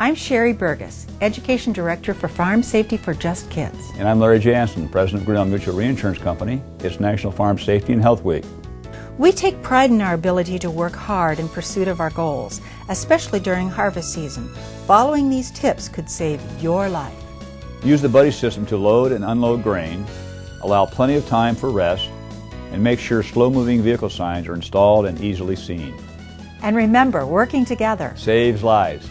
I'm Sherry Burgess, Education Director for Farm Safety for Just Kids. And I'm Larry Jansen, President of Grinnell Mutual Reinsurance Company. It's National Farm Safety and Health Week. We take pride in our ability to work hard in pursuit of our goals, especially during harvest season. Following these tips could save your life. Use the buddy system to load and unload grain, allow plenty of time for rest, and make sure slow-moving vehicle signs are installed and easily seen. And remember, working together saves lives.